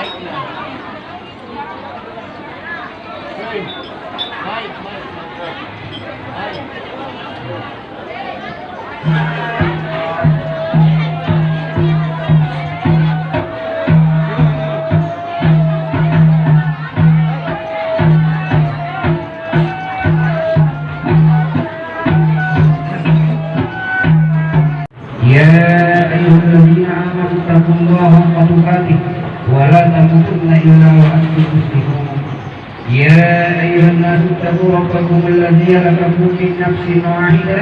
Mic na, mic na. Mic, mic, mic. Mic. يا أيها الذين آمنوا اتقوا الله حق تقاته ولا تموتن إلا وأنتم مسلمون يا أيها الناس اتقوا ربكم الذي خلقكم من نفس واحدة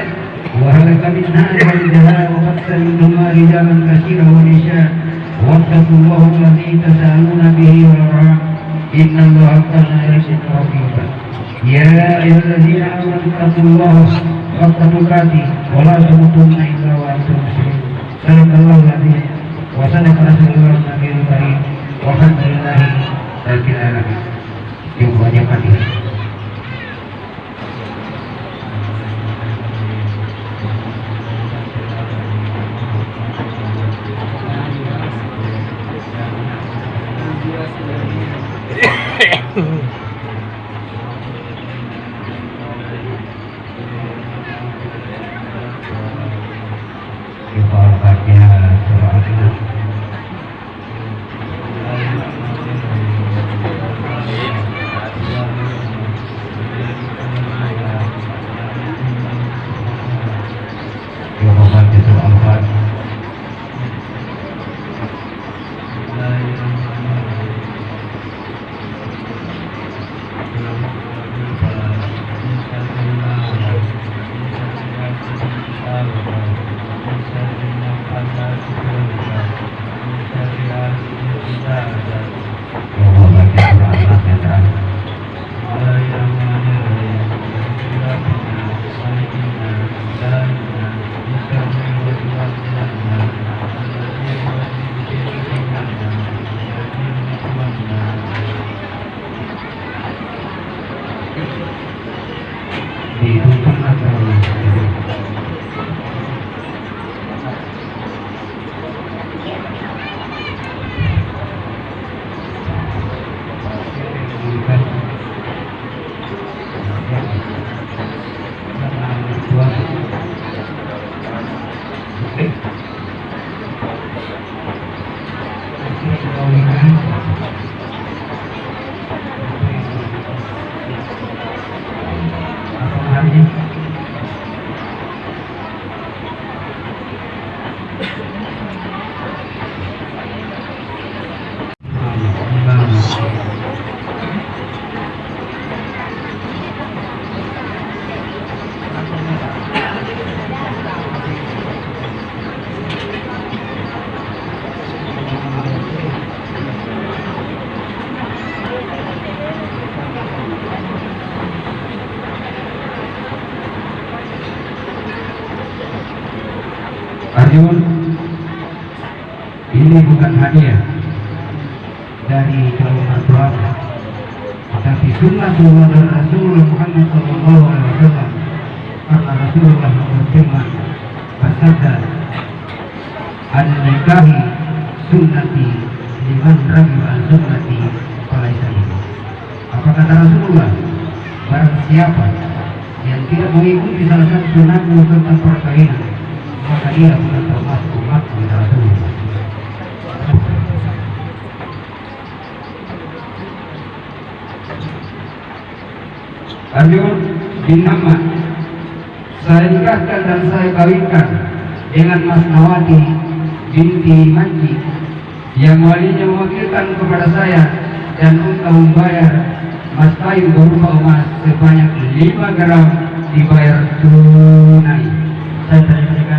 وهلك منها زوجها وبث منهما رجالا كثيرا ونساء واتقوا الله الذي تساءلون به والأرحام إن الله كان عليكم رقيبا يا أيها الذين آمنوا اتقوا الله حق تقاته ولا تموتن إلا Mm-hmm. Arjun ini bukan hadiah dari calon keluarga tapi sunnah dari Rasulullah Muhammad Sallallahu Alaihi Wasallam karena Rasulullah berfirman bersabda an nikahi sunnati liman ragiba an sunnati falaisa minni." apa kata Rasulullah barang siapa yang tidak mengikuti salah satu sunnahku tentang perkawinan Ahmad saya nikahkan dan saya kawinkan dengan Mas Nawati binti Manji yang walinya mewakilkan kepada saya dan untuk membayar mas kayu berupa emas sebanyak 5 gram dibayar tunai. Saya terima